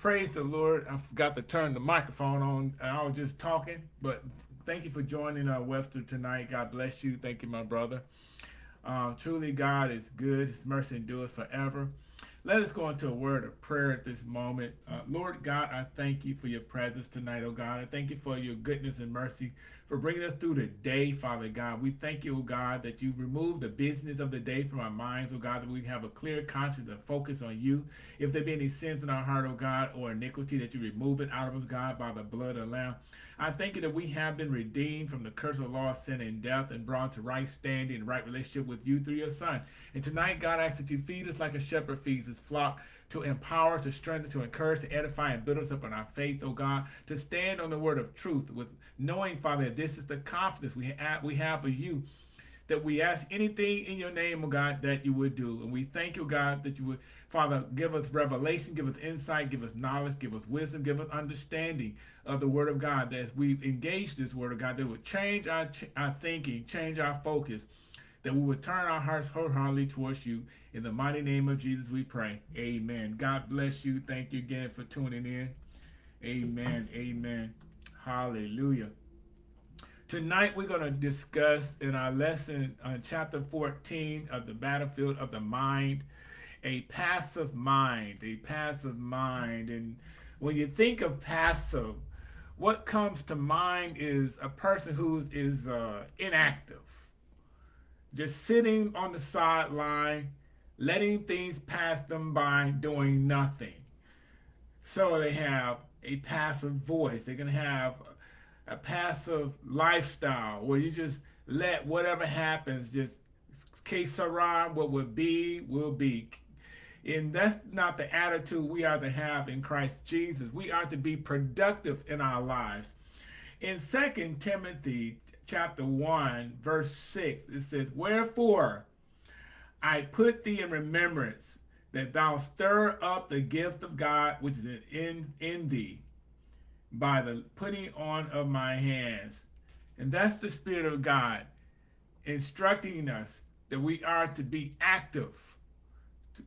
Praise the Lord. I forgot to turn the microphone on. I was just talking, but thank you for joining uh, Webster tonight. God bless you. Thank you, my brother. Uh, truly, God is good. His mercy endures forever. Let us go into a word of prayer at this moment. Uh, Lord God, I thank you for your presence tonight, oh God. I thank you for your goodness and mercy for bringing us through the day, Father God. We thank you, oh God, that you remove the business of the day from our minds, oh God, that we have a clear conscience and focus on you. If there be any sins in our heart, oh God, or iniquity, that you remove it out of us, God, by the blood of the Lamb. I thank you that we have been redeemed from the curse of law, sin, and death, and brought to right standing and right relationship with you through your Son. And tonight, God, I ask that you feed us like a shepherd feeds his flock to empower, to strengthen, to encourage, to edify, and build us up in our faith, oh God, to stand on the word of truth with knowing, Father, that this is the confidence we have, we have for you that we ask anything in your name, oh God, that you would do. And we thank you, God, that you would, Father, give us revelation, give us insight, give us knowledge, give us wisdom, give us understanding of the word of God. That as we engage this word of God, that would change our, our thinking, change our focus, that we would turn our hearts wholeheartedly towards you. In the mighty name of Jesus, we pray. Amen. God bless you. Thank you again for tuning in. Amen. Amen. Hallelujah. Tonight we're going to discuss in our lesson on chapter 14 of the battlefield of the mind, a passive mind, a passive mind. And when you think of passive, what comes to mind is a person who is uh, inactive, just sitting on the sideline, letting things pass them by, doing nothing. So they have a passive voice. They're going to have a passive lifestyle where you just let whatever happens just case around what would be will be and that's not the attitude we are to have in Christ Jesus we are to be productive in our lives in second Timothy chapter 1 verse 6 it says wherefore I put thee in remembrance that thou stir up the gift of God which is in in thee by the putting on of my hands. And that's the Spirit of God instructing us that we are to be active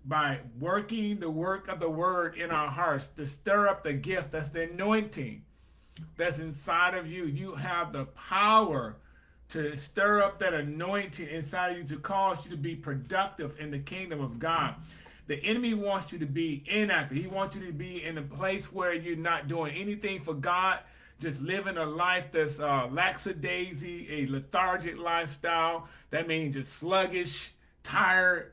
by working the work of the word in our hearts to stir up the gift that's the anointing that's inside of you. You have the power to stir up that anointing inside of you to cause you to be productive in the kingdom of God. The enemy wants you to be inactive. He wants you to be in a place where you're not doing anything for God, just living a life that's uh, lackadaisy, a lethargic lifestyle. That means just sluggish, tired,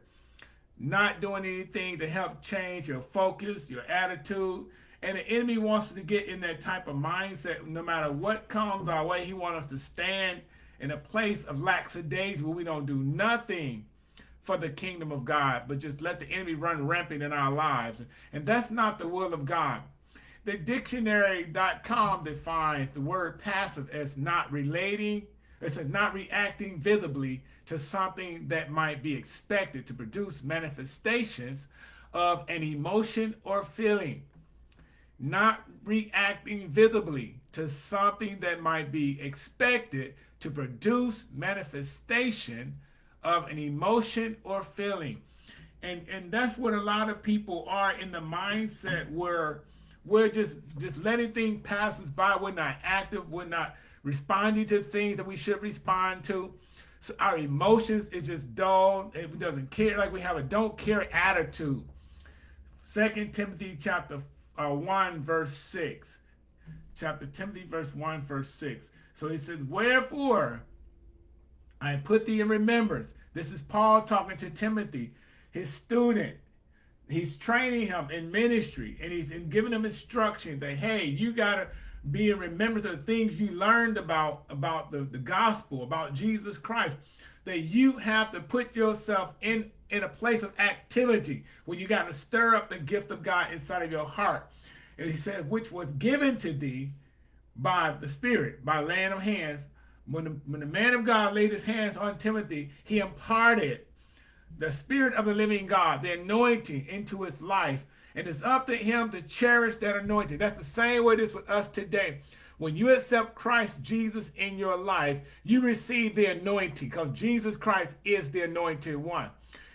not doing anything to help change your focus, your attitude. And the enemy wants us to get in that type of mindset. No matter what comes our way, he wants us to stand in a place of lackadaisy where we don't do nothing for the kingdom of God, but just let the enemy run rampant in our lives. And that's not the will of God. The dictionary.com defines the word passive as not relating, it's not reacting visibly to something that might be expected to produce manifestations of an emotion or feeling. Not reacting visibly to something that might be expected to produce manifestation of an emotion or feeling. And, and that's what a lot of people are in the mindset where we're just, just letting things pass us by. We're not active. We're not responding to things that we should respond to. So our emotions is just dull. It doesn't care. Like we have a don't care attitude. Second Timothy chapter uh, 1 verse 6. Chapter Timothy verse 1 verse 6. So he says, Wherefore I put thee in remembrance. This is Paul talking to Timothy, his student. He's training him in ministry and he's giving him instruction that, hey, you got to be in remembrance of the things you learned about, about the, the gospel, about Jesus Christ, that you have to put yourself in, in a place of activity where you got to stir up the gift of God inside of your heart. And he said, which was given to thee by the Spirit, by laying of hands when the, when the man of God laid his hands on Timothy, he imparted the spirit of the living God, the anointing into his life. And it's up to him to cherish that anointing. That's the same way it is with us today. When you accept Christ Jesus in your life, you receive the anointing because Jesus Christ is the anointed one.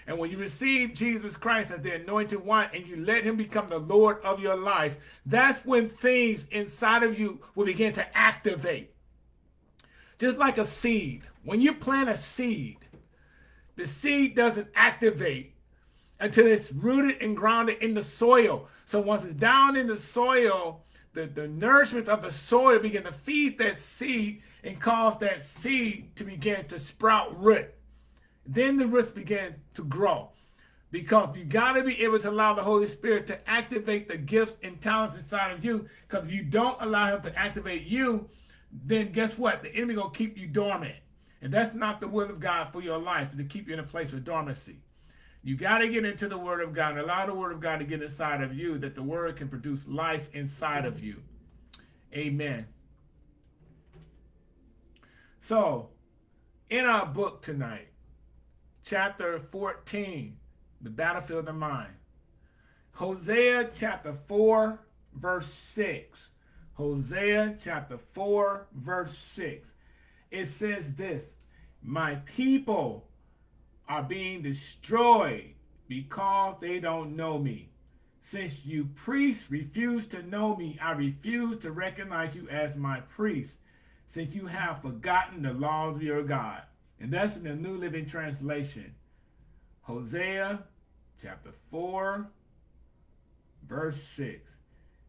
And when you receive Jesus Christ as the anointed one and you let him become the Lord of your life, that's when things inside of you will begin to activate. Just like a seed. When you plant a seed, the seed doesn't activate until it's rooted and grounded in the soil. So once it's down in the soil, the, the nourishment of the soil begin to feed that seed and cause that seed to begin to sprout root. Then the roots begin to grow. Because you got to be able to allow the Holy Spirit to activate the gifts and talents inside of you. Because if you don't allow him to activate you, then guess what? The enemy going to keep you dormant. And that's not the will of God for your life, to keep you in a place of dormancy. You got to get into the Word of God and allow the Word of God to get inside of you that the Word can produce life inside of you. Amen. So, in our book tonight, chapter 14, The Battlefield of the Mind, Hosea chapter 4, verse 6. Hosea chapter 4, verse 6. It says this My people are being destroyed because they don't know me. Since you priests refuse to know me, I refuse to recognize you as my priest, since you have forgotten the laws of your God. And that's in the New Living Translation. Hosea chapter 4, verse 6.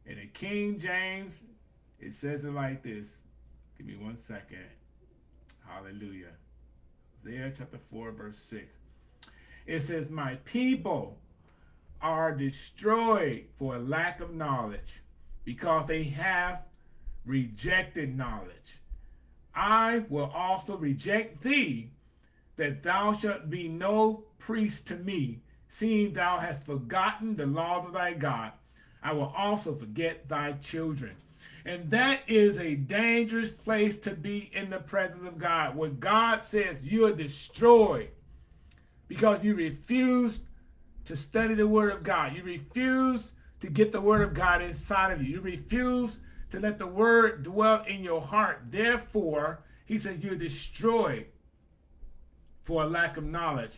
In the King James, it says it like this. Give me one second. Hallelujah. Hosea chapter 4, verse 6. It says, My people are destroyed for lack of knowledge because they have rejected knowledge. I will also reject thee, that thou shalt be no priest to me, seeing thou hast forgotten the laws of thy God. I will also forget thy children. And that is a dangerous place to be in the presence of God, where God says you are destroyed because you refuse to study the Word of God. You refuse to get the Word of God inside of you. You refuse to let the Word dwell in your heart. Therefore, he said you're destroyed for a lack of knowledge.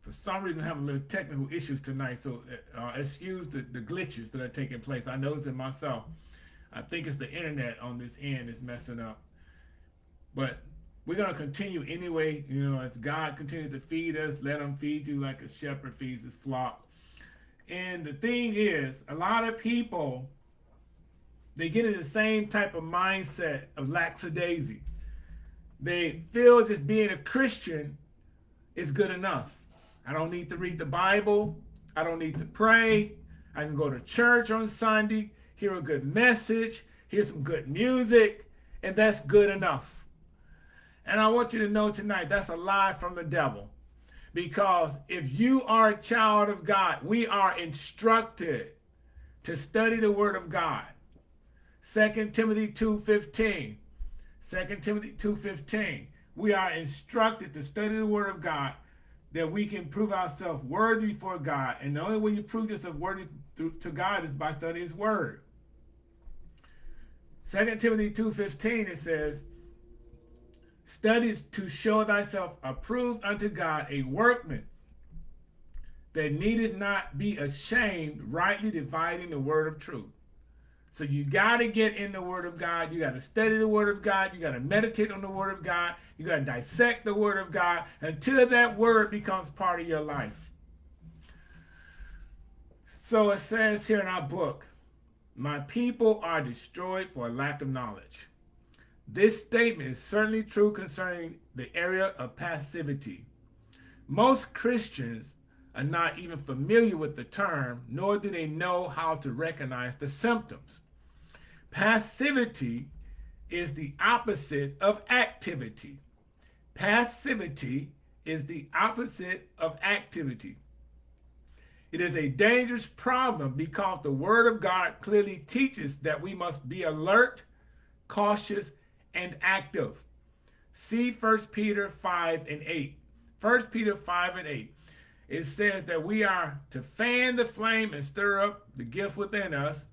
For some reason, I'm having a little technical issues tonight, so uh, excuse the, the glitches that are taking place. I noticed it myself. I think it's the internet on this end is messing up. But we're going to continue anyway. You know, as God continues to feed us, let him feed you like a shepherd feeds his flock. And the thing is, a lot of people, they get in the same type of mindset of lackadaisy. They feel just being a Christian is good enough. I don't need to read the Bible. I don't need to pray. I can go to church on Sunday hear a good message, hear some good music, and that's good enough. And I want you to know tonight that's a lie from the devil. Because if you are a child of God, we are instructed to study the word of God. 2 Timothy 2.15. 2 Timothy 2.15. We are instructed to study the word of God that we can prove ourselves worthy before God. And the only way you prove yourself worthy to God is by studying his word. 2 Timothy 2.15 it says, Study to show thyself approved unto God, a workman that needeth not be ashamed, rightly dividing the word of truth. So you got to get in the word of God. You got to study the word of God. You got to meditate on the word of God. You got to dissect the word of God until that word becomes part of your life. So it says here in our book, my people are destroyed for a lack of knowledge. This statement is certainly true concerning the area of passivity. Most Christians are not even familiar with the term, nor do they know how to recognize the symptoms. Passivity is the opposite of activity. Passivity is the opposite of activity. It is a dangerous problem because the Word of God clearly teaches that we must be alert, cautious, and active. See 1 Peter 5 and 8. 1 Peter 5 and 8. It says that we are to fan the flame and stir up the gift within us.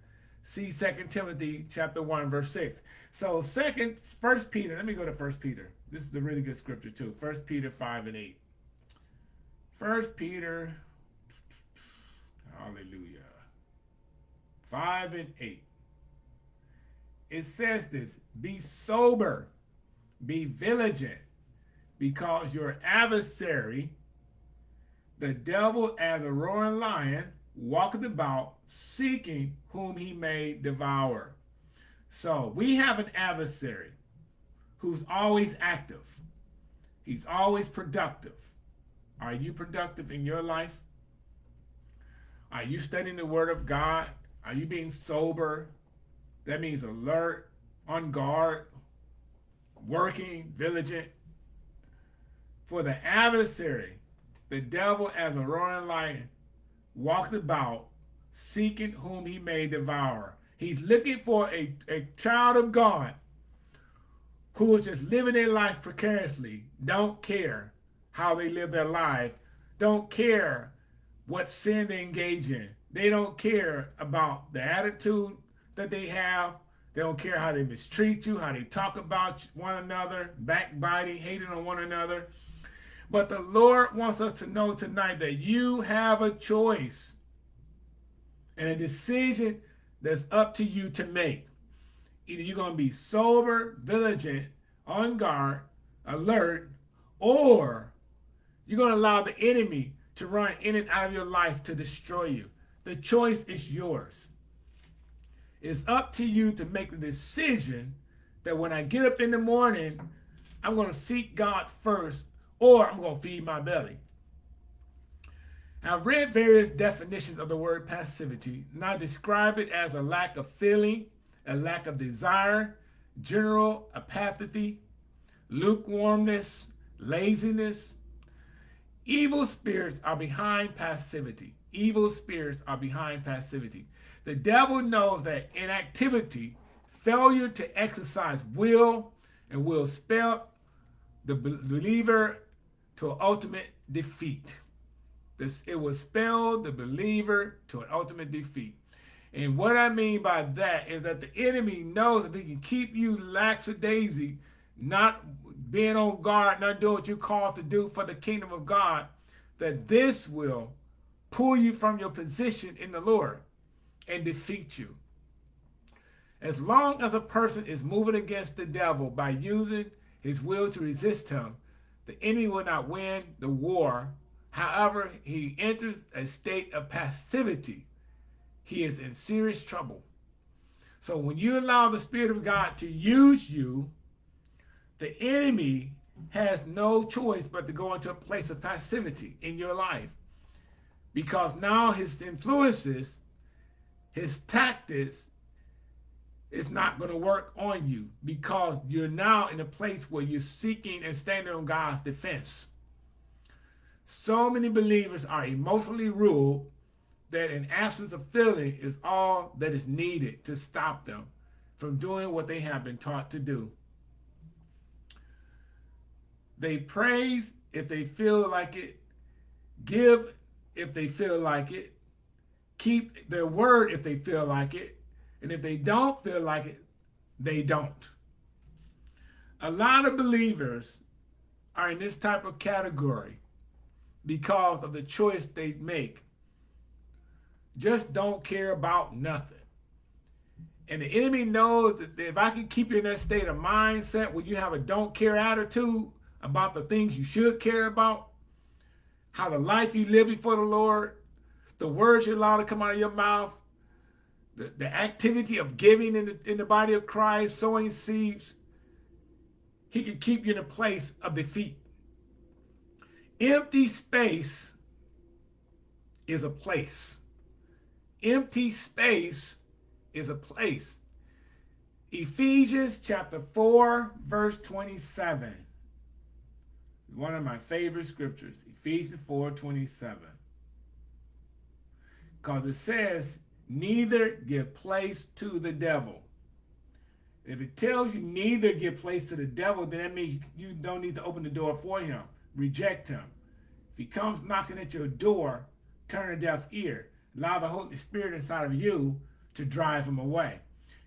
See 2 Timothy chapter 1, verse 6. So second, 1 Peter, let me go to 1 Peter. This is a really good scripture too. 1 Peter 5 and 8. First Peter, hallelujah, 5 and 8. It says this, be sober, be vigilant, because your adversary, the devil as a roaring lion, walketh about seeking whom he may devour. So we have an adversary who's always active. He's always productive. Are you productive in your life? Are you studying the word of God? Are you being sober? That means alert, on guard, working, vigilant. For the adversary, the devil as a roaring lion, walked about seeking whom he may devour. He's looking for a, a child of God who is just living their life precariously, don't care how they live their life, don't care what sin they engage in. They don't care about the attitude that they have. They don't care how they mistreat you, how they talk about one another, backbiting, hating on one another. But the Lord wants us to know tonight that you have a choice and a decision that's up to you to make. Either you're going to be sober, vigilant, on guard, alert, or you're going to allow the enemy to run in and out of your life to destroy you. The choice is yours. It's up to you to make the decision that when I get up in the morning, I'm going to seek God first or I'm going to feed my belly. I've read various definitions of the word passivity, and I describe it as a lack of feeling, a lack of desire, general apathy, lukewarmness, laziness. Evil spirits are behind passivity. Evil spirits are behind passivity. The devil knows that inactivity, failure to exercise will, and will spell the believer to ultimate defeat. This, it will spell the believer to an ultimate defeat. And what I mean by that is that the enemy knows that he can keep you lackadaisy, not being on guard, not doing what you're called to do for the kingdom of God, that this will pull you from your position in the Lord and defeat you. As long as a person is moving against the devil by using his will to resist him, the enemy will not win the war. However, he enters a state of passivity. He is in serious trouble. So when you allow the Spirit of God to use you, the enemy has no choice but to go into a place of passivity in your life. Because now his influences, his tactics, is not going to work on you because you're now in a place where you're seeking and standing on God's defense. So many believers are emotionally ruled that an absence of feeling is all that is needed to stop them from doing what they have been taught to do. They praise if they feel like it, give if they feel like it, keep their word if they feel like it, and if they don't feel like it, they don't. A lot of believers are in this type of category because of the choice they make. Just don't care about nothing. And the enemy knows that if I can keep you in that state of mindset where you have a don't care attitude about the things you should care about, how the life you live before the Lord, the words you allow to come out of your mouth, the, the activity of giving in the, in the body of Christ, sowing seeds, he can keep you in a place of defeat. Empty space is a place. Empty space is a place. Ephesians chapter 4, verse 27. One of my favorite scriptures, Ephesians 4, 27. Because it says, neither give place to the devil. If it tells you neither give place to the devil, then that means you don't need to open the door for him. Reject him. If he comes knocking at your door, turn a deaf ear. Allow the Holy Spirit inside of you to drive him away.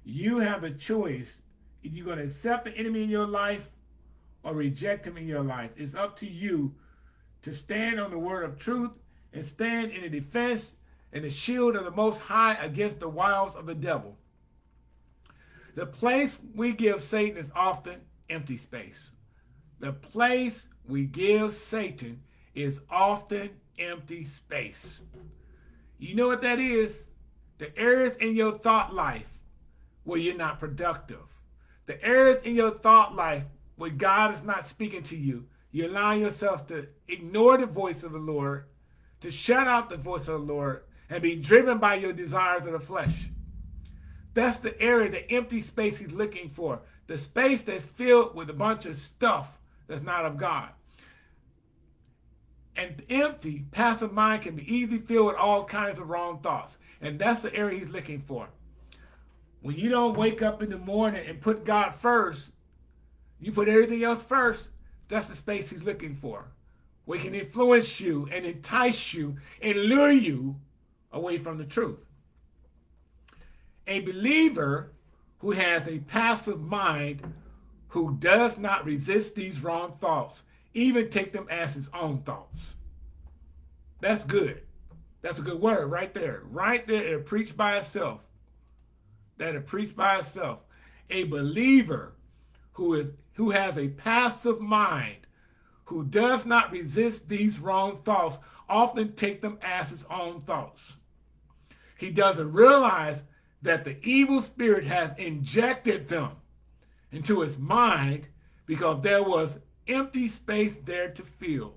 You have the choice. If you're going to accept the enemy in your life or reject him in your life, it's up to you to stand on the word of truth and stand in the defense and the shield of the Most High against the wiles of the devil. The place we give Satan is often empty space. The place we give Satan is often empty space. You know what that is? The areas in your thought life where you're not productive. The areas in your thought life where God is not speaking to you. You allow yourself to ignore the voice of the Lord, to shut out the voice of the Lord, and be driven by your desires of the flesh. That's the area, the empty space he's looking for. The space that's filled with a bunch of stuff that's not of God. And empty, passive mind can be easily filled with all kinds of wrong thoughts. And that's the area he's looking for. When you don't wake up in the morning and put God first, you put everything else first, that's the space he's looking for. He can influence you and entice you and lure you away from the truth. A believer who has a passive mind who does not resist these wrong thoughts, even take them as his own thoughts. That's good. That's a good word right there. Right there, it preached by itself. That it preached by itself. A believer who is who has a passive mind, who does not resist these wrong thoughts, often take them as his own thoughts. He doesn't realize that the evil spirit has injected them into his mind because there was empty space there to fill.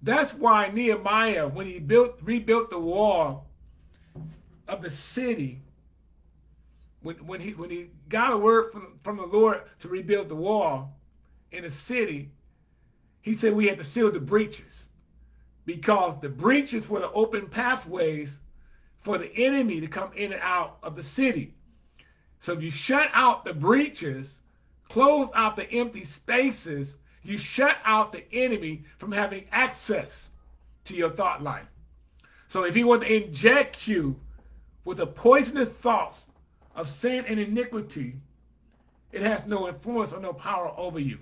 That's why Nehemiah, when he built rebuilt the wall of the city, when, when he when he got a word from, from the Lord to rebuild the wall in the city, he said we had to seal the breaches because the breaches were the open pathways for the enemy to come in and out of the city. So if you shut out the breaches, close out the empty spaces, you shut out the enemy from having access to your thought life. So if he want to inject you with the poisonous thoughts of sin and iniquity, it has no influence or no power over you.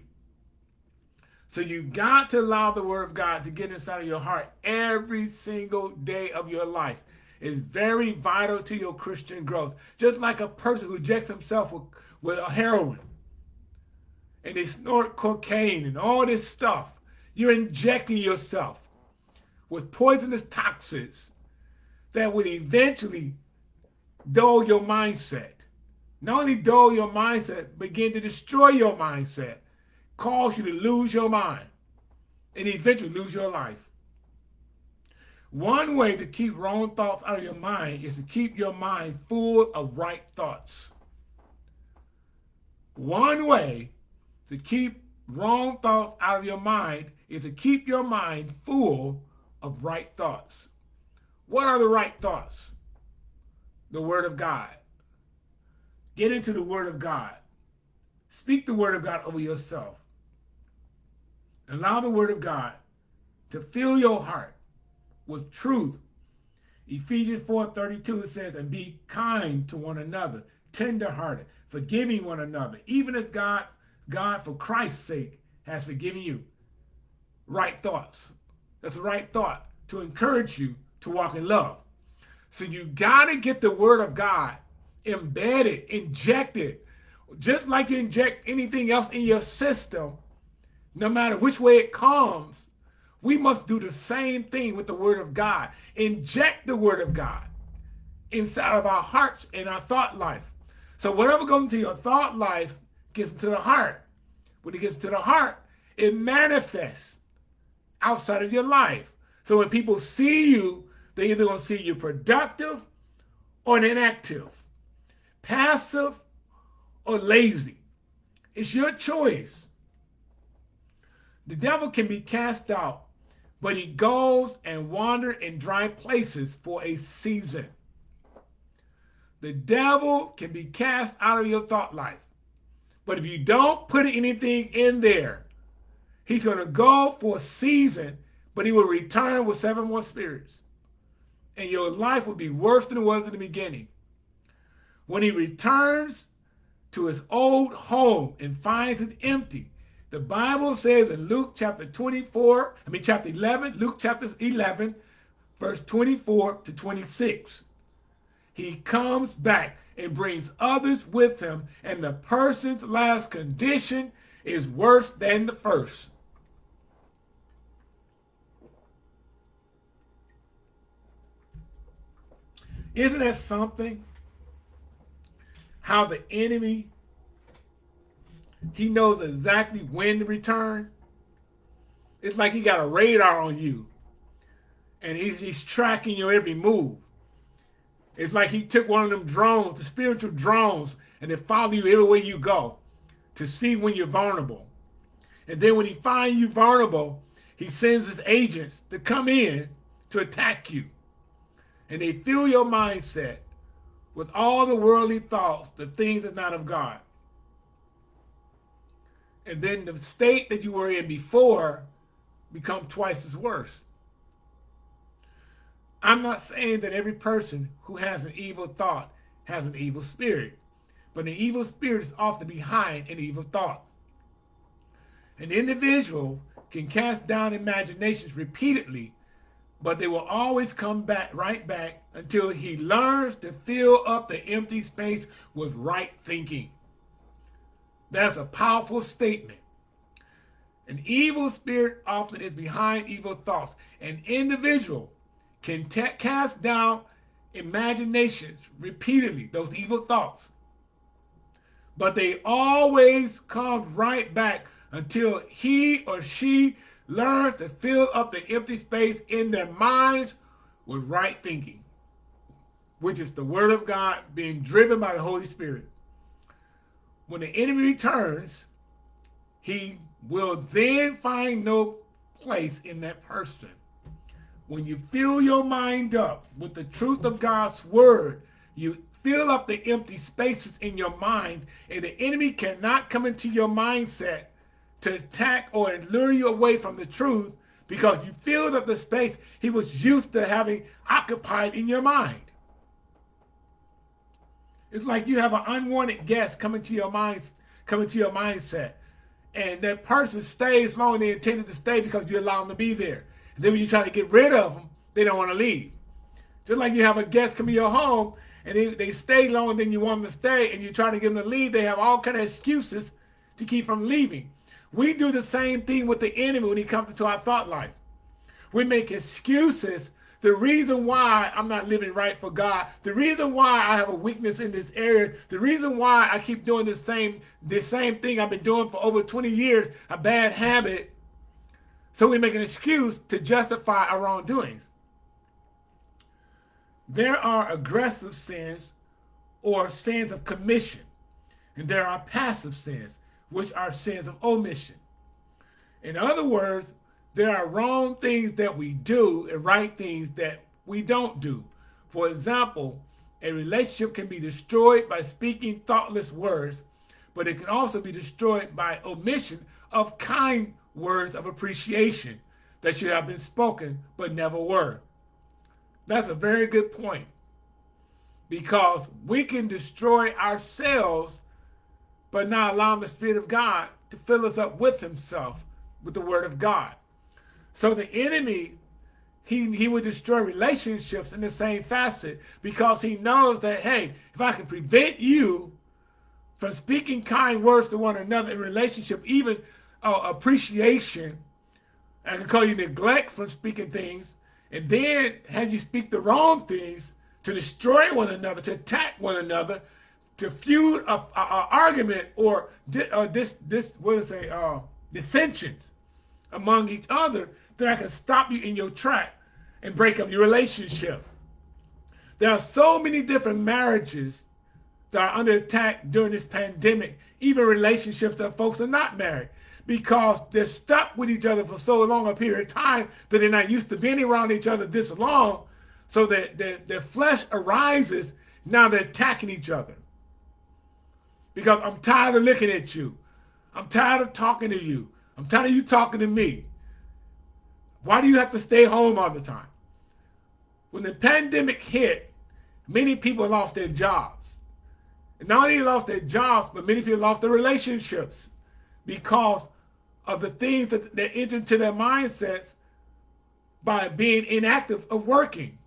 So you got to allow the word of God to get inside of your heart every single day of your life is very vital to your Christian growth. Just like a person who injects himself with, with a heroin and they snort cocaine and all this stuff. You're injecting yourself with poisonous toxins that will eventually dull your mindset. Not only dull your mindset, begin to destroy your mindset, cause you to lose your mind, and eventually lose your life. One way to keep wrong thoughts out of your mind is to keep your mind full of right thoughts. One way to keep wrong thoughts out of your mind is to keep your mind full of right thoughts. What are the right thoughts? The Word of God. Get into the Word of God. Speak the Word of God over yourself. Allow the Word of God to fill your heart with truth. Ephesians 4.32 says, and be kind to one another, tenderhearted, forgiving one another, even as God, God for Christ's sake has forgiven you. Right thoughts. That's the right thought to encourage you to walk in love. So you got to get the word of God embedded, injected, just like you inject anything else in your system, no matter which way it comes, we must do the same thing with the word of God. Inject the word of God inside of our hearts and our thought life. So whatever goes into your thought life gets into the heart. When it gets to the heart, it manifests outside of your life. So when people see you, they're either to see you productive or inactive, passive or lazy. It's your choice. The devil can be cast out but he goes and wanders in dry places for a season. The devil can be cast out of your thought life. But if you don't put anything in there, he's going to go for a season, but he will return with seven more spirits. And your life will be worse than it was in the beginning. When he returns to his old home and finds it empty, The Bible says in Luke chapter 24, I mean chapter 11, Luke chapter 11, verse 24 to 26. He comes back and brings others with him, and the person's last condition is worse than the first. Isn't that something? How the enemy, he knows exactly when to return. It's like he got a radar on you. And he's, he's tracking your every move. It's like he took one of them drones, the spiritual drones, and they follow you everywhere you go to see when you're vulnerable. And then when he finds you vulnerable, he sends his agents to come in to attack you and they fill your mindset with all the worldly thoughts, the things that's not of God. And then the state that you were in before become twice as worse. I'm not saying that every person who has an evil thought has an evil spirit, but an evil spirit is often behind an evil thought. An individual can cast down imaginations repeatedly but they will always come back right back until he learns to fill up the empty space with right thinking. That's a powerful statement. An evil spirit often is behind evil thoughts. An individual can cast down imaginations repeatedly, those evil thoughts. But they always come right back until he or she learns to fill up the empty space in their minds with right thinking, which is the word of God being driven by the Holy Spirit. When the enemy returns, he will then find no place in that person. When you fill your mind up with the truth of God's word, you fill up the empty spaces in your mind, and the enemy cannot come into your mindset to attack or lure you away from the truth because you filled up the space he was used to having occupied in your mind. It's like you have an unwanted guest coming to your mind, coming to your mindset. And that person stays long they intended to stay because you allow them to be there. And then when you try to get rid of them, they don't want to leave. Just like you have a guest come to your home and they, they stay longer than you want them to stay and you try to get them to leave, they have all kind of excuses to keep from leaving. We do the same thing with the enemy when he comes into our thought life. We make excuses. The reason why I'm not living right for God, the reason why I have a weakness in this area, the reason why I keep doing the same, the same thing I've been doing for over 20 years, a bad habit. So we make an excuse to justify our wrongdoings. There are aggressive sins or sins of commission, and there are passive sins which are sins of omission. In other words, there are wrong things that we do and right things that we don't do. For example, a relationship can be destroyed by speaking thoughtless words, but it can also be destroyed by omission of kind words of appreciation that should have been spoken but never were. That's a very good point because we can destroy ourselves but not allowing the Spirit of God to fill us up with himself, with the word of God. So the enemy, he, he would destroy relationships in the same facet because he knows that, hey, if I can prevent you from speaking kind words to one another in relationship, even uh, appreciation, I can call you neglect from speaking things, and then have you speak the wrong things to destroy one another, to attack one another, to feud a, a, a argument or di, uh, this this what is a uh, dissensions among each other that I can stop you in your track and break up your relationship. There are so many different marriages that are under attack during this pandemic, even relationships that folks are not married because they're stuck with each other for so long a period of time that they're not used to being around each other this long. So that their, their flesh arises, now they're attacking each other because I'm tired of looking at you. I'm tired of talking to you. I'm tired of you talking to me. Why do you have to stay home all the time? When the pandemic hit, many people lost their jobs. And not only lost their jobs, but many people lost their relationships because of the things that, that enter into their mindsets by being inactive of working.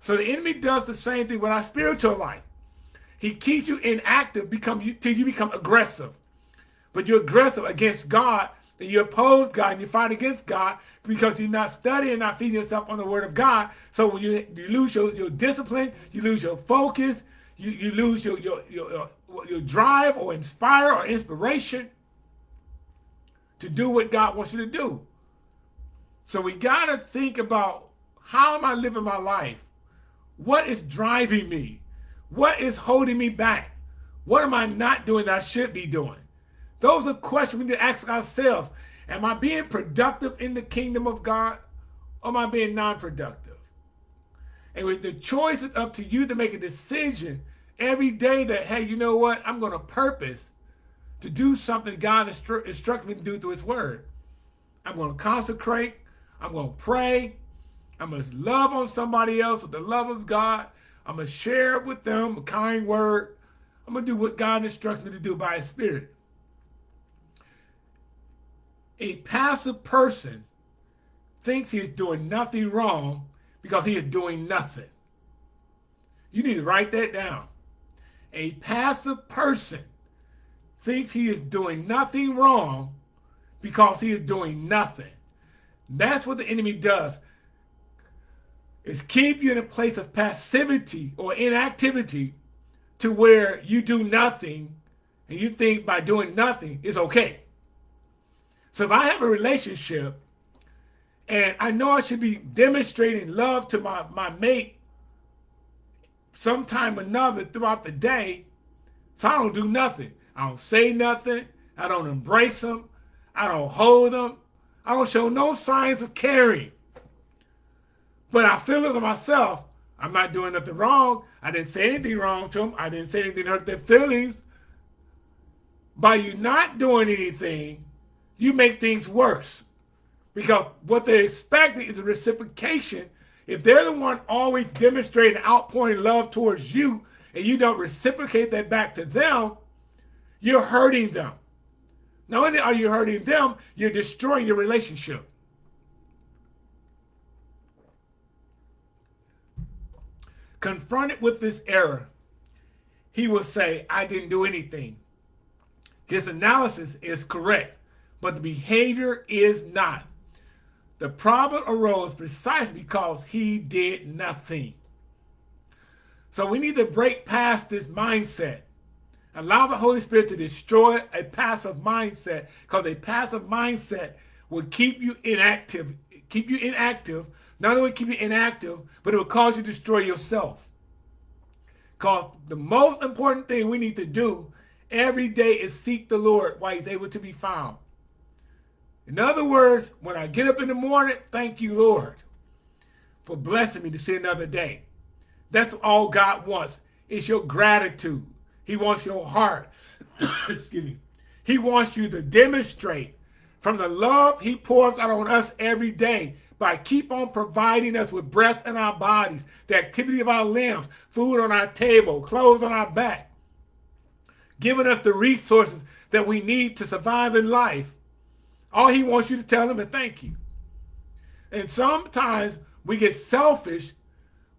So the enemy does the same thing with our spiritual life. He keeps you inactive become you, till you become aggressive. But you're aggressive against God, and you oppose God, and you fight against God because you're not studying, not feeding yourself on the word of God. So when you, you lose your, your discipline, you lose your focus, you, you lose your, your, your, your drive or inspire or inspiration to do what God wants you to do. So we got to think about how am I living my life? What is driving me? What is holding me back? What am I not doing that I should be doing? Those are questions we need to ask ourselves. Am I being productive in the kingdom of God or am I being non-productive? And with the choice is up to you to make a decision every day that, hey, you know what? I'm going to purpose to do something God instru instructs me to do through his word. I'm going to consecrate. I'm going to pray. I'm going to love on somebody else with the love of God. I'm going to share with them a kind word. I'm going to do what God instructs me to do by his spirit. A passive person thinks he is doing nothing wrong because he is doing nothing. You need to write that down. A passive person thinks he is doing nothing wrong because he is doing nothing. That's what the enemy does. Is keep you in a place of passivity or inactivity to where you do nothing and you think by doing nothing is okay. So if I have a relationship and I know I should be demonstrating love to my, my mate sometime or another throughout the day, so I don't do nothing. I don't say nothing. I don't embrace them. I don't hold them. I don't show no signs of caring. But I feel it to myself. I'm not doing nothing wrong. I didn't say anything wrong to them. I didn't say anything to hurt their feelings. By you not doing anything, you make things worse. Because what they're expecting is a reciprocation. If they're the one always demonstrating outpouring love towards you, and you don't reciprocate that back to them, you're hurting them. Not only are you hurting them, you're destroying your relationship. Confronted with this error, he will say, I didn't do anything. His analysis is correct, but the behavior is not. The problem arose precisely because he did nothing. So we need to break past this mindset. Allow the Holy Spirit to destroy a passive mindset because a passive mindset will keep you inactive, keep you inactive. Not only keep you inactive, but it will cause you to destroy yourself. Because the most important thing we need to do every day is seek the Lord while he's able to be found. In other words, when I get up in the morning, thank you, Lord, for blessing me to see another day. That's all God wants. It's your gratitude. He wants your heart. Excuse me. He wants you to demonstrate from the love he pours out on us every day by keep on providing us with breath in our bodies, the activity of our limbs, food on our table, clothes on our back, giving us the resources that we need to survive in life. All he wants you to tell him is thank you. And sometimes we get selfish.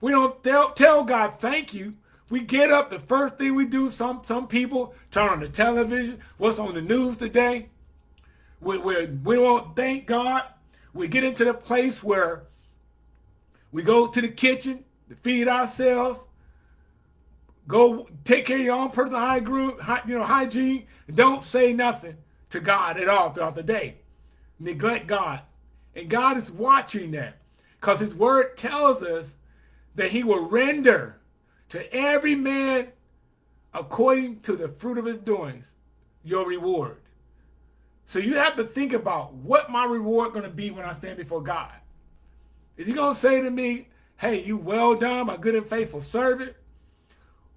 We don't tell, tell God thank you we get up, the first thing we do, some some people turn on the television, what's on the news today. We, we, we won't thank God. We get into the place where we go to the kitchen to feed ourselves, go take care of your own personal hygiene, you know, hygiene, and don't say nothing to God at all throughout the day. Neglect God. And God is watching that because his word tells us that he will render to every man according to the fruit of his doings, your reward. So you have to think about what my reward going to be when I stand before God. Is he going to say to me, hey, you well done, my good and faithful servant?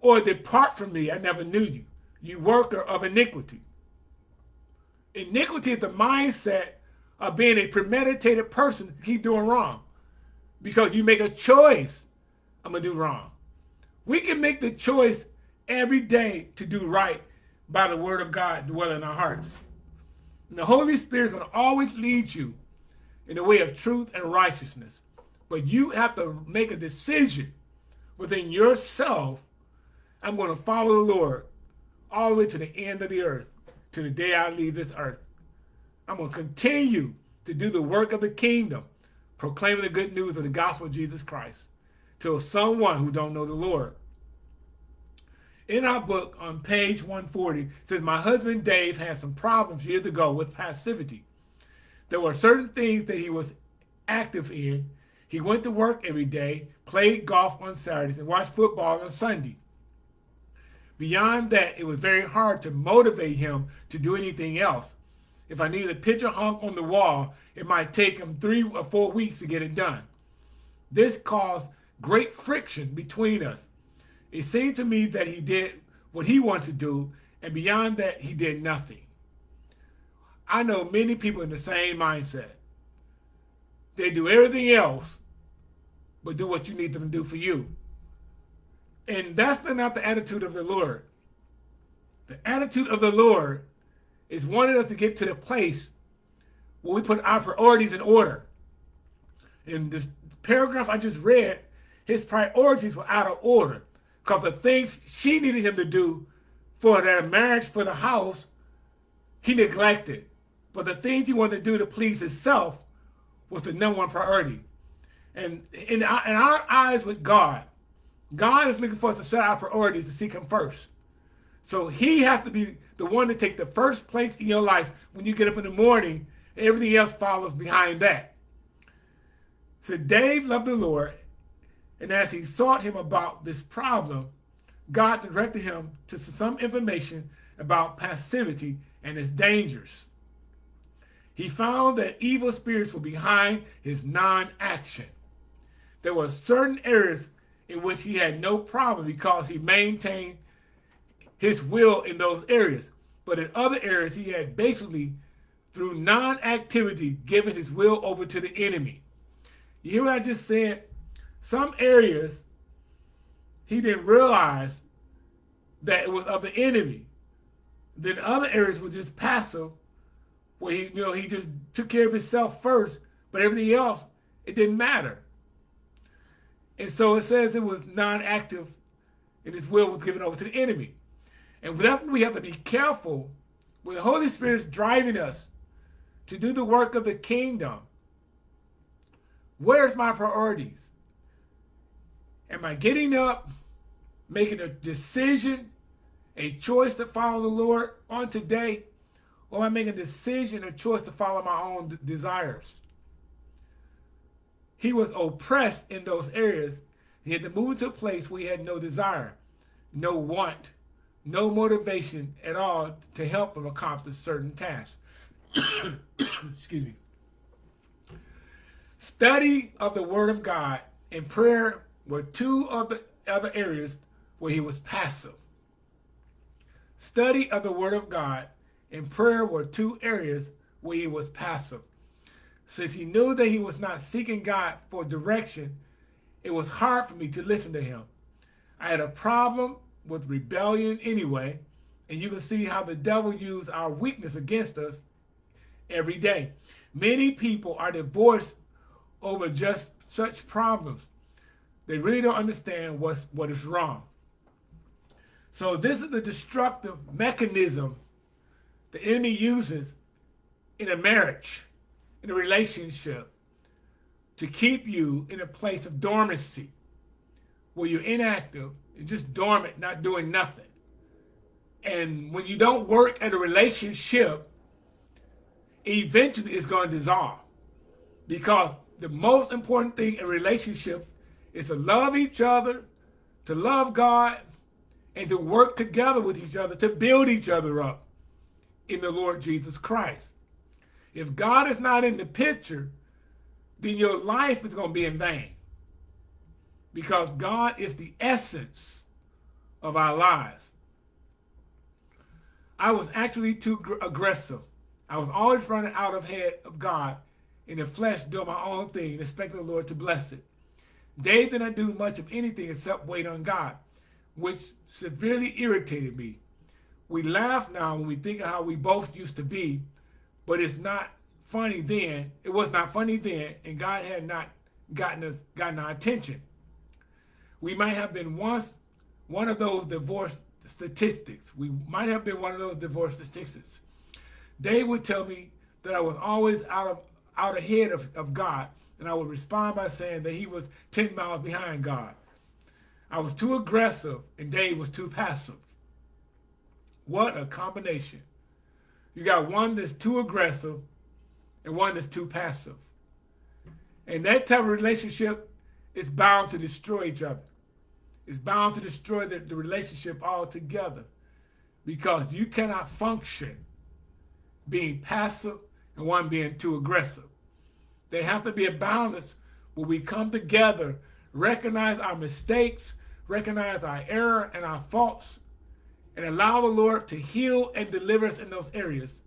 Or depart from me, I never knew you, you worker of iniquity. Iniquity is the mindset of being a premeditated person to keep doing wrong. Because you make a choice, I'm going to do wrong. We can make the choice every day to do right by the word of God dwell in our hearts. And the Holy Spirit is going to always lead you in the way of truth and righteousness. But you have to make a decision within yourself. I'm going to follow the Lord all the way to the end of the earth, to the day I leave this earth. I'm going to continue to do the work of the kingdom, proclaiming the good news of the gospel of Jesus Christ to someone who don't know the Lord. In our book on page 140, says my husband Dave had some problems years ago with passivity. There were certain things that he was active in. He went to work every day, played golf on Saturdays, and watched football on Sunday. Beyond that, it was very hard to motivate him to do anything else. If I needed a picture hung on the wall, it might take him three or four weeks to get it done. This caused great friction between us. It seemed to me that he did what he wanted to do, and beyond that, he did nothing. I know many people in the same mindset. They do everything else, but do what you need them to do for you. And that's not the attitude of the Lord. The attitude of the Lord is wanting us to get to the place where we put our priorities in order. In this paragraph I just read, his priorities were out of order because the things she needed him to do for their marriage, for the house, he neglected. But the things he wanted to do to please himself was the number one priority. And in our, in our eyes with God, God is looking for us to set our priorities to seek him first. So he has to be the one to take the first place in your life when you get up in the morning. Everything else follows behind that. So Dave loved the Lord. And as he sought him about this problem, God directed him to some information about passivity and its dangers. He found that evil spirits were behind his non-action. There were certain areas in which he had no problem because he maintained his will in those areas. But in other areas, he had basically, through non-activity, given his will over to the enemy. You hear what I just said? Some areas, he didn't realize that it was of the enemy. Then other areas were just passive, where he, you know, he just took care of himself first, but everything else, it didn't matter. And so it says it was non-active and his will was given over to the enemy. And that's we have to be careful when the Holy Spirit is driving us to do the work of the kingdom. Where's my priorities? Am I getting up, making a decision, a choice to follow the Lord on today? Or am I making a decision, a choice to follow my own desires? He was oppressed in those areas. He had to move into a place where he had no desire, no want, no motivation at all to help him accomplish certain tasks. Excuse me. Study of the Word of God and prayer were two of the other areas where he was passive. Study of the Word of God and prayer were two areas where he was passive. Since he knew that he was not seeking God for direction, it was hard for me to listen to him. I had a problem with rebellion anyway, and you can see how the devil used our weakness against us every day. Many people are divorced over just such problems. They really don't understand what's, what is wrong. So this is the destructive mechanism the enemy uses in a marriage, in a relationship, to keep you in a place of dormancy, where you're inactive, you're just dormant, not doing nothing. And when you don't work at a relationship, eventually it's going to dissolve. Because the most important thing in a relationship is to love each other, to love God, and to work together with each other to build each other up in the Lord Jesus Christ. If God is not in the picture, then your life is going to be in vain. Because God is the essence of our lives. I was actually too aggressive. I was always running out of head of God in the flesh doing my own thing, expecting the Lord to bless it. Dave did not do much of anything except wait on God, which severely irritated me. We laugh now when we think of how we both used to be, but it's not funny then. It was not funny then, and God had not gotten us gotten our attention. We might have been once one of those divorce statistics. We might have been one of those divorce statistics. They would tell me that I was always out of out ahead of, of God, and I would respond by saying that he was 10 miles behind God. I was too aggressive, and Dave was too passive. What a combination. You got one that's too aggressive and one that's too passive. And that type of relationship is bound to destroy each other. It's bound to destroy the, the relationship altogether because you cannot function being passive and one being too aggressive. There have to be a balance where we come together, recognize our mistakes, recognize our error and our faults, and allow the Lord to heal and deliver us in those areas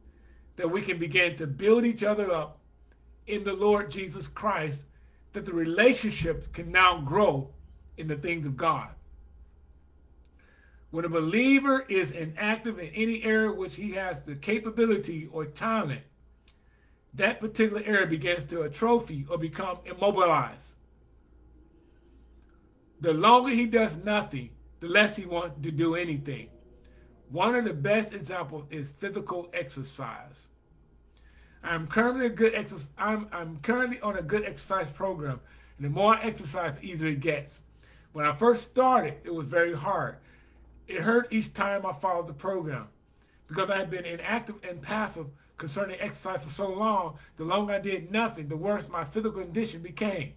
that we can begin to build each other up in the Lord Jesus Christ, that the relationship can now grow in the things of God. When a believer is inactive in any area which he has the capability or talent, that particular area begins to atrophy or become immobilized. The longer he does nothing, the less he wants to do anything. One of the best examples is physical exercise. I'm currently a good. I'm, I'm currently on a good exercise program, and the more I exercise, the easier it gets. When I first started, it was very hard. It hurt each time I followed the program because I had been inactive and passive concerning exercise for so long. The longer I did nothing, the worse my physical condition became.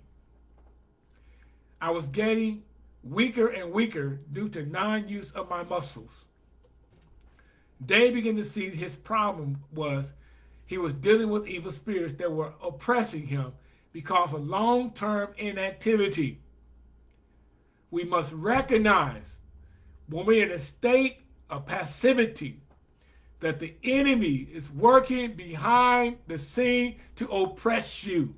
I was getting weaker and weaker due to non-use of my muscles. Dave began to see his problem was he was dealing with evil spirits that were oppressing him because of long-term inactivity. We must recognize when we're in a state of passivity, that the enemy is working behind the scene to oppress you,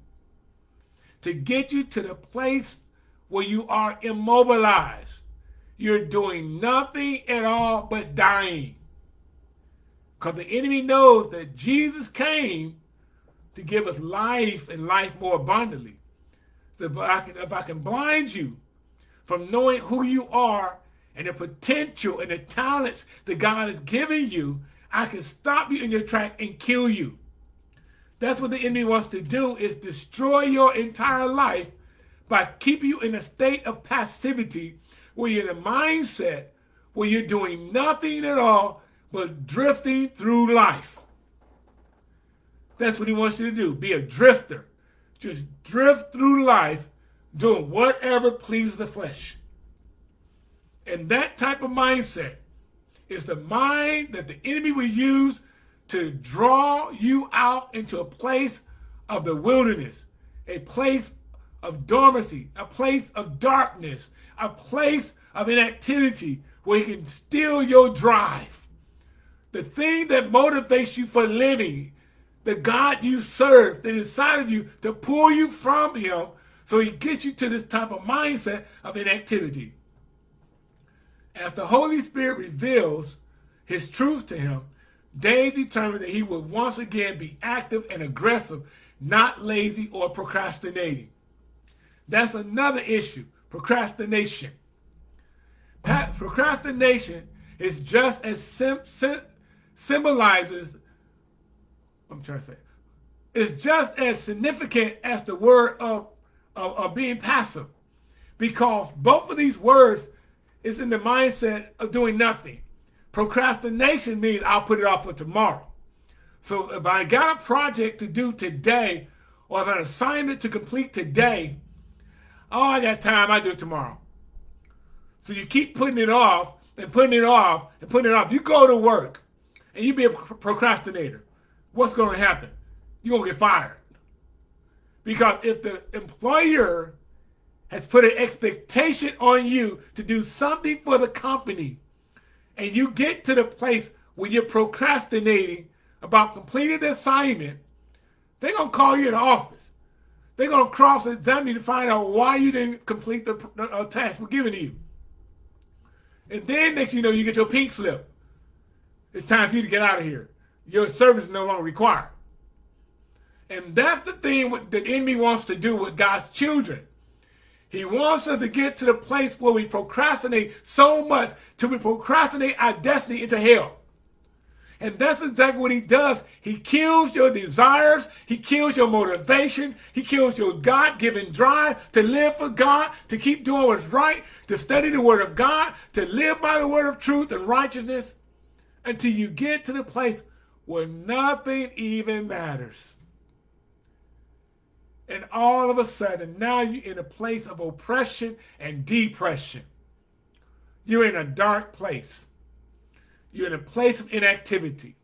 to get you to the place where you are immobilized. You're doing nothing at all but dying. Because the enemy knows that Jesus came to give us life and life more abundantly. So if I can, if I can blind you from knowing who you are and the potential and the talents that God has given you, I can stop you in your track and kill you. That's what the enemy wants to do is destroy your entire life by keeping you in a state of passivity where you're in a mindset where you're doing nothing at all but drifting through life. That's what he wants you to do, be a drifter. Just drift through life doing whatever pleases the flesh. And that type of mindset is the mind that the enemy will use to draw you out into a place of the wilderness, a place of dormancy, a place of darkness, a place of inactivity where he can steal your drive. The thing that motivates you for living, the God you serve that inside of you to pull you from him so he gets you to this type of mindset of inactivity. As the Holy Spirit reveals his truth to him, Dave determined that he would once again be active and aggressive, not lazy or procrastinating. That's another issue, procrastination. procrastination is just as sim sim symbolizes, I'm trying to say, it's just as significant as the word of, of, of being passive because both of these words is in the mindset of doing nothing. Procrastination means I'll put it off for tomorrow. So if I got a project to do today or if I have an assignment to complete today, oh, I got time, I do it tomorrow. So you keep putting it off and putting it off and putting it off. You go to work and you be a procrastinator. What's going to happen? You're going to get fired. Because if the employer has put an expectation on you to do something for the company, and you get to the place where you're procrastinating about completing the assignment, they're going to call you in the office. They're going to cross-examine you to find out why you didn't complete the uh, task we're giving to you. And then next you know, you get your pink slip. It's time for you to get out of here. Your service is no longer required. And that's the thing what the enemy wants to do with God's children. He wants us to get to the place where we procrastinate so much till we procrastinate our destiny into hell. And that's exactly what he does. He kills your desires. He kills your motivation. He kills your God-given drive to live for God, to keep doing what's right, to study the word of God, to live by the word of truth and righteousness until you get to the place where nothing even matters. And all of a sudden, now you're in a place of oppression and depression. You're in a dark place. You're in a place of inactivity.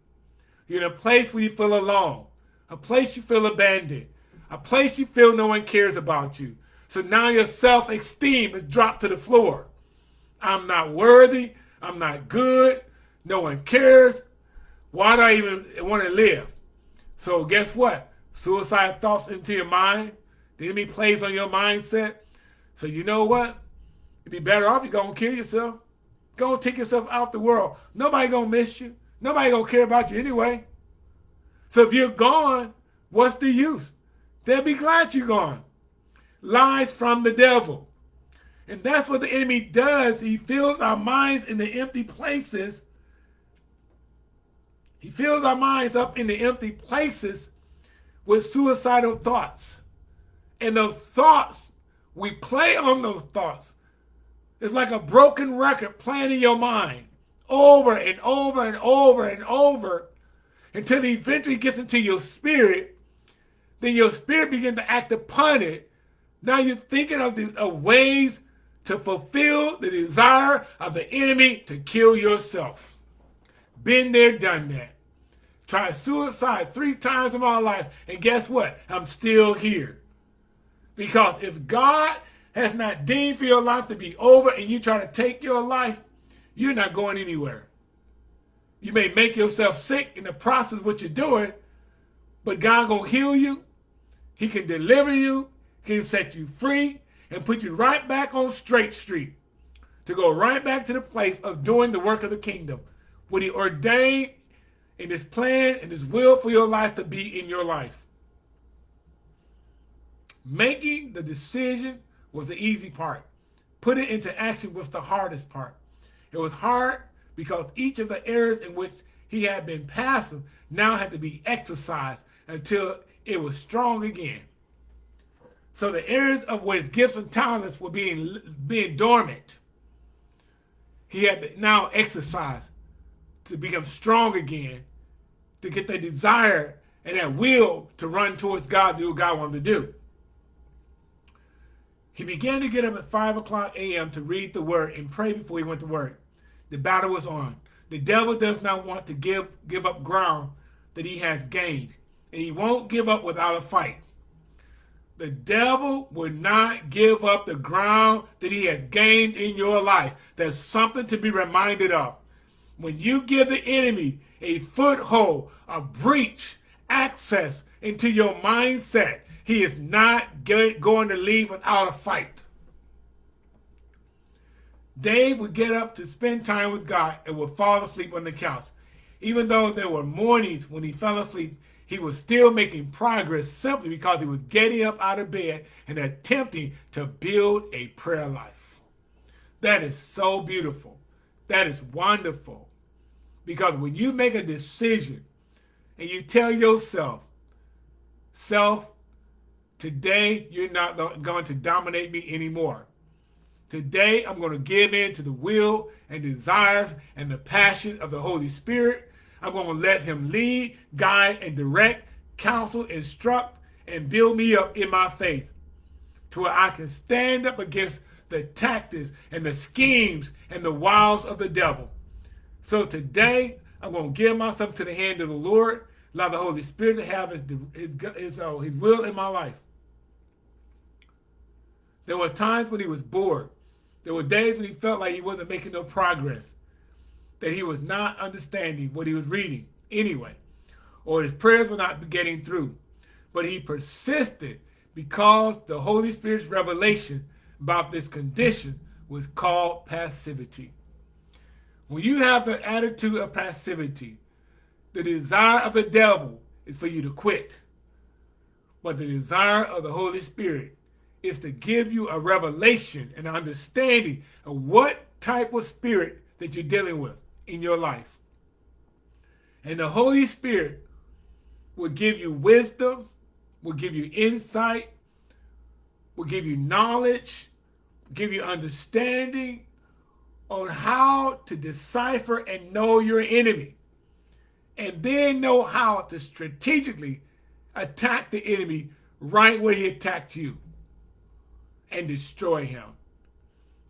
You're in a place where you feel alone, a place you feel abandoned, a place you feel no one cares about you. So now your self-esteem is dropped to the floor. I'm not worthy. I'm not good. No one cares. Why do I even want to live? So guess what? Suicide thoughts into your mind. The enemy plays on your mindset. So you know what? It'd be better off you're going to kill yourself. Go take yourself out the world. Nobody gonna miss you. Nobody gonna care about you anyway. So if you're gone, what's the use? They'll be glad you're gone. Lies from the devil. And that's what the enemy does. He fills our minds in the empty places. He fills our minds up in the empty places with suicidal thoughts. And those thoughts, we play on those thoughts. It's like a broken record playing in your mind over and over and over and over until it eventually gets into your spirit. Then your spirit begins to act upon it. Now you're thinking of, the, of ways to fulfill the desire of the enemy to kill yourself. Been there, done that. Tried suicide three times in my life, and guess what? I'm still here. Because if God has not deemed for your life to be over and you try to take your life, you're not going anywhere. You may make yourself sick in the process of what you're doing, but God gonna heal you. He can deliver you. He can set you free and put you right back on straight street to go right back to the place of doing the work of the kingdom. What he ordained in his plan and his will for your life to be in your life. Making the decision was the easy part. Put it into action was the hardest part. It was hard because each of the areas in which he had been passive now had to be exercised until it was strong again. So the areas of where his gifts and talents were being, being dormant, he had to now exercise to become strong again, to get that desire and that will to run towards God, do what God wanted to do. He began to get up at 5 o'clock a.m. to read the word and pray before he went to work. The battle was on. The devil does not want to give, give up ground that he has gained. And he won't give up without a fight. The devil will not give up the ground that he has gained in your life. There's something to be reminded of. When you give the enemy a foothold, a breach, access into your mindset, he is not going to leave without a fight. Dave would get up to spend time with God and would fall asleep on the couch. Even though there were mornings when he fell asleep, he was still making progress simply because he was getting up out of bed and attempting to build a prayer life. That is so beautiful. That is wonderful. Because when you make a decision and you tell yourself, self, Today, you're not going to dominate me anymore. Today, I'm going to give in to the will and desires and the passion of the Holy Spirit. I'm going to let him lead, guide, and direct, counsel, instruct, and build me up in my faith to where I can stand up against the tactics and the schemes and the wiles of the devil. So today, I'm going to give myself to the hand of the Lord, allow the Holy Spirit to have his, his, his, uh, his will in my life. There were times when he was bored. There were days when he felt like he wasn't making no progress, that he was not understanding what he was reading anyway, or his prayers were not getting through. But he persisted because the Holy Spirit's revelation about this condition was called passivity. When you have the attitude of passivity, the desire of the devil is for you to quit, But the desire of the Holy Spirit is to give you a revelation and understanding of what type of spirit that you're dealing with in your life. And the Holy Spirit will give you wisdom, will give you insight, will give you knowledge, give you understanding on how to decipher and know your enemy. And then know how to strategically attack the enemy right where he attacked you and destroy him.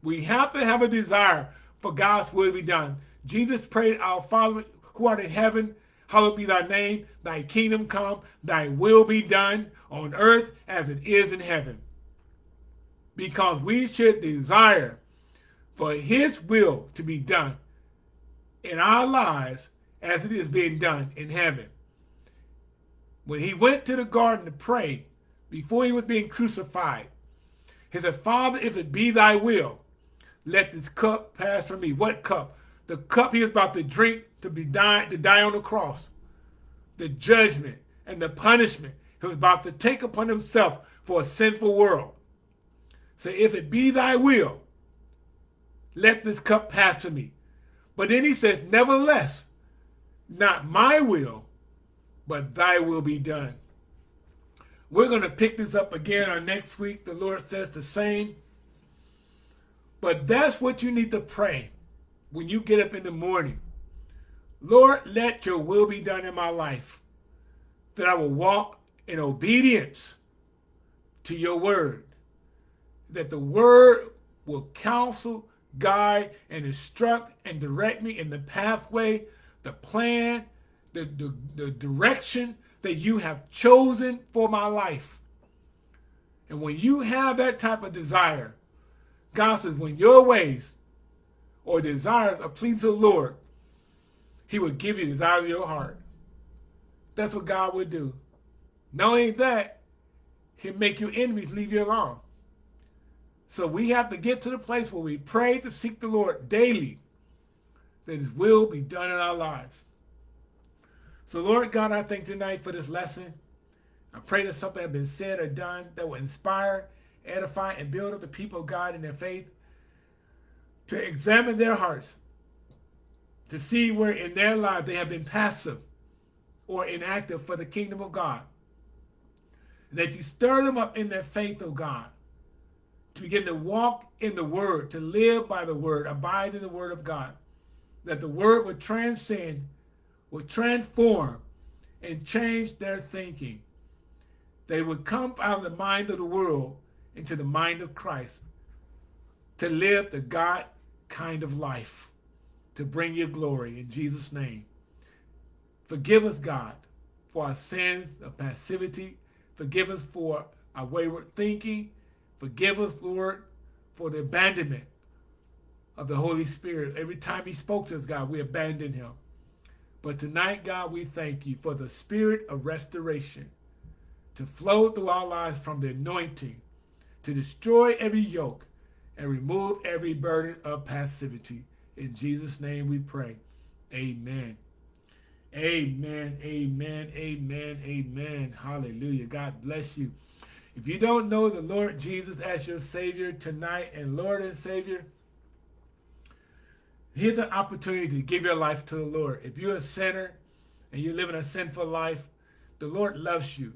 We have to have a desire for God's will to be done. Jesus prayed, Our Father who art in heaven, hallowed be thy name, thy kingdom come, thy will be done on earth as it is in heaven. Because we should desire for his will to be done in our lives as it is being done in heaven. When he went to the garden to pray, before he was being crucified, he said, Father, if it be thy will, let this cup pass from me. What cup? The cup he is about to drink to be dying, to die on the cross. The judgment and the punishment he was about to take upon himself for a sinful world. Say, if it be thy will, let this cup pass to me. But then he says, nevertheless, not my will, but thy will be done. We're going to pick this up again on next week. The Lord says the same. But that's what you need to pray when you get up in the morning. Lord, let your will be done in my life, that I will walk in obedience to your word, that the word will counsel, guide, and instruct and direct me in the pathway, the plan, the, the, the direction that you have chosen for my life. And when you have that type of desire, God says, when your ways or desires are pleasing to the Lord, he will give you the desires of your heart. That's what God would do. Not only that, he'll make your enemies leave you alone. So we have to get to the place where we pray to seek the Lord daily, that his will be done in our lives. So Lord God, I thank tonight for this lesson. I pray that something has been said or done that will inspire, edify, and build up the people of God in their faith to examine their hearts, to see where in their lives they have been passive or inactive for the kingdom of God. That you stir them up in their faith, oh God, to begin to walk in the word, to live by the word, abide in the word of God. That the word would transcend would transform and change their thinking. They would come out of the mind of the world into the mind of Christ to live the God kind of life, to bring you glory in Jesus' name. Forgive us, God, for our sins of passivity. Forgive us for our wayward thinking. Forgive us, Lord, for the abandonment of the Holy Spirit. Every time he spoke to us, God, we abandoned him. But tonight, God, we thank you for the spirit of restoration to flow through our lives from the anointing, to destroy every yoke and remove every burden of passivity. In Jesus' name we pray. Amen. Amen, amen, amen, amen. Hallelujah. God bless you. If you don't know the Lord Jesus as your Savior tonight and Lord and Savior, Here's an opportunity to give your life to the Lord. If you're a sinner and you're living a sinful life, the Lord loves you.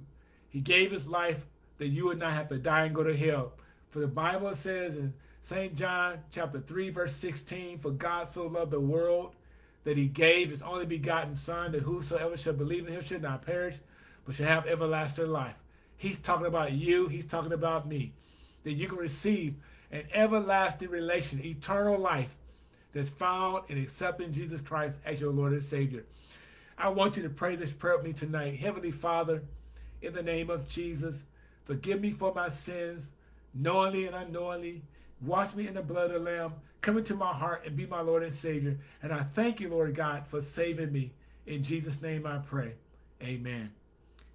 He gave his life that you would not have to die and go to hell. For the Bible says in St. John chapter 3, verse 16, For God so loved the world that he gave his only begotten Son, that whosoever shall believe in him should not perish, but shall have everlasting life. He's talking about you. He's talking about me. That you can receive an everlasting relation, eternal life that's found in accepting Jesus Christ as your Lord and Savior. I want you to pray this prayer with me tonight. Heavenly Father, in the name of Jesus, forgive me for my sins, knowingly and unknowingly. Wash me in the blood of the Lamb. Come into my heart and be my Lord and Savior. And I thank you, Lord God, for saving me. In Jesus' name I pray. Amen.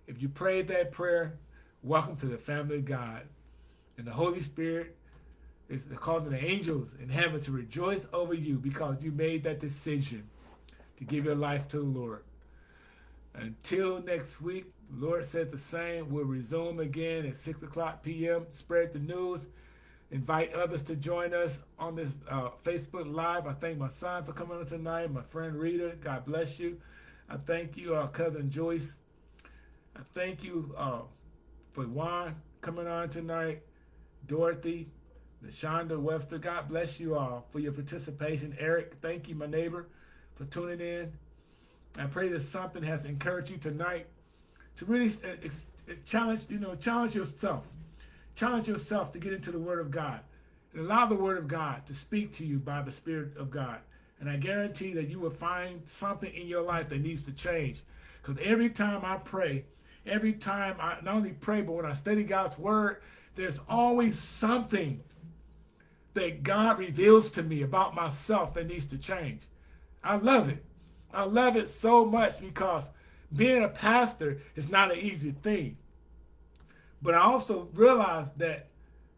If you prayed that prayer, welcome to the family of God. And the Holy Spirit is calling the angels in heaven to rejoice over you because you made that decision to give your life to the Lord. Until next week, the Lord says the same. We'll resume again at 6 o'clock p.m. Spread the news. Invite others to join us on this uh, Facebook Live. I thank my son for coming on tonight, my friend Rita. God bless you. I thank you, uh, cousin Joyce. I thank you uh, for Juan coming on tonight, Dorothy, Shonda Webster. God bless you all for your participation. Eric, thank you, my neighbor, for tuning in. I pray that something has encouraged you tonight to really uh, challenge, you know, challenge yourself. Challenge yourself to get into the Word of God and allow the Word of God to speak to you by the Spirit of God. And I guarantee that you will find something in your life that needs to change. Because every time I pray, every time I not only pray, but when I study God's Word, there's always something that God reveals to me about myself that needs to change. I love it. I love it so much because being a pastor is not an easy thing. But I also realize that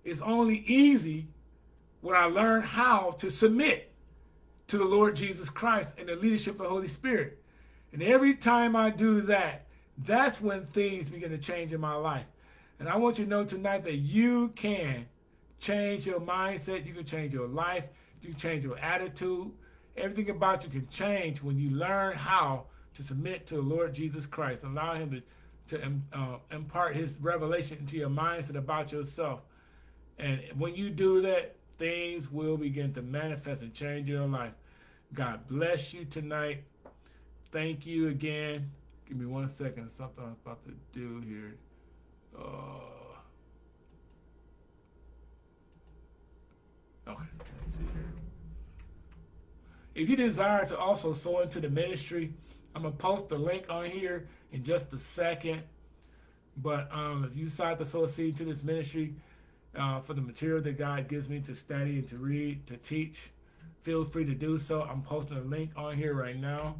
it's only easy when I learn how to submit to the Lord Jesus Christ and the leadership of the Holy Spirit. And every time I do that, that's when things begin to change in my life. And I want you to know tonight that you can change your mindset. You can change your life. You can change your attitude. Everything about you can change when you learn how to submit to the Lord Jesus Christ. Allow him to, to uh, impart his revelation into your mindset about yourself. And when you do that, things will begin to manifest and change your life. God bless you tonight. Thank you again. Give me one second. Something I was about to do here. Uh, okay, let's see here. If you desire to also sow into the ministry, I'm going to post the link on here in just a second. But um, if you decide to sow a seed to this ministry uh, for the material that God gives me to study and to read, to teach, feel free to do so. I'm posting a link on here right now.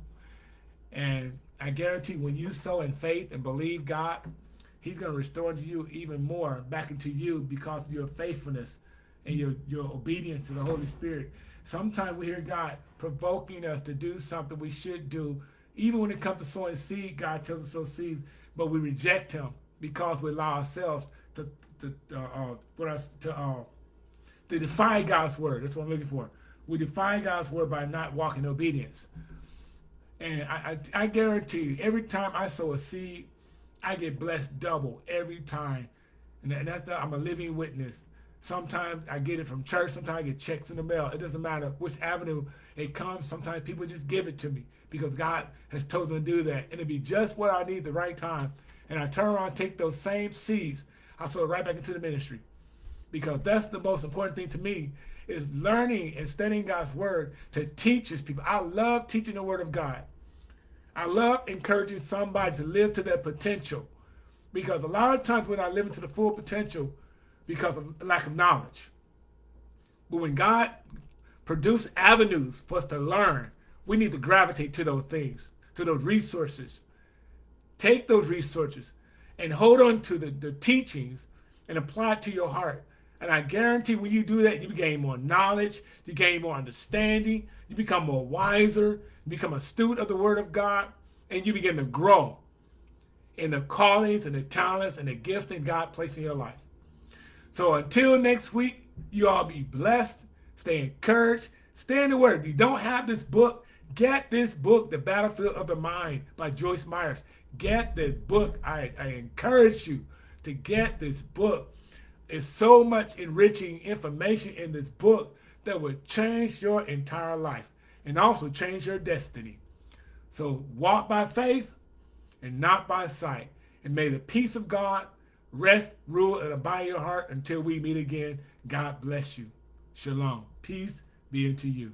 And I guarantee when you sow in faith and believe God, he's going to restore to you even more back into you because of your faithfulness and your, your obedience to the Holy Spirit. Sometimes we hear God provoking us to do something we should do. Even when it comes to sowing seed, God tells us to sow seeds, but we reject him because we allow ourselves to, to, uh, uh, to, uh, to defy God's word. That's what I'm looking for. We defy God's word by not walking in obedience. And I, I, I guarantee you, every time I sow a seed, I get blessed double every time. And, that's the, I'm a living witness. Sometimes I get it from church. Sometimes I get checks in the mail. It doesn't matter which avenue it comes. Sometimes people just give it to me because God has told them to do that. And it'll be just what I need the right time. And I turn around take those same seeds. I sow it right back into the ministry. Because that's the most important thing to me is learning and studying God's word to teach his people. I love teaching the word of God. I love encouraging somebody to live to their potential because a lot of times we're not living to the full potential because of lack of knowledge. But when God produced avenues for us to learn, we need to gravitate to those things, to those resources. Take those resources and hold on to the, the teachings and apply it to your heart. And I guarantee when you do that, you gain more knowledge, you gain more understanding, you become more wiser, become a student of the Word of God, and you begin to grow in the callings and the talents and the gifts that God placed in your life. So until next week, you all be blessed, stay encouraged, stay in the Word. If you don't have this book, get this book, The Battlefield of the Mind by Joyce Myers. Get this book. I, I encourage you to get this book. It's so much enriching information in this book that will change your entire life and also change your destiny. So walk by faith and not by sight. And may the peace of God rest, rule, and abide in your heart until we meet again. God bless you. Shalom. Peace be unto you.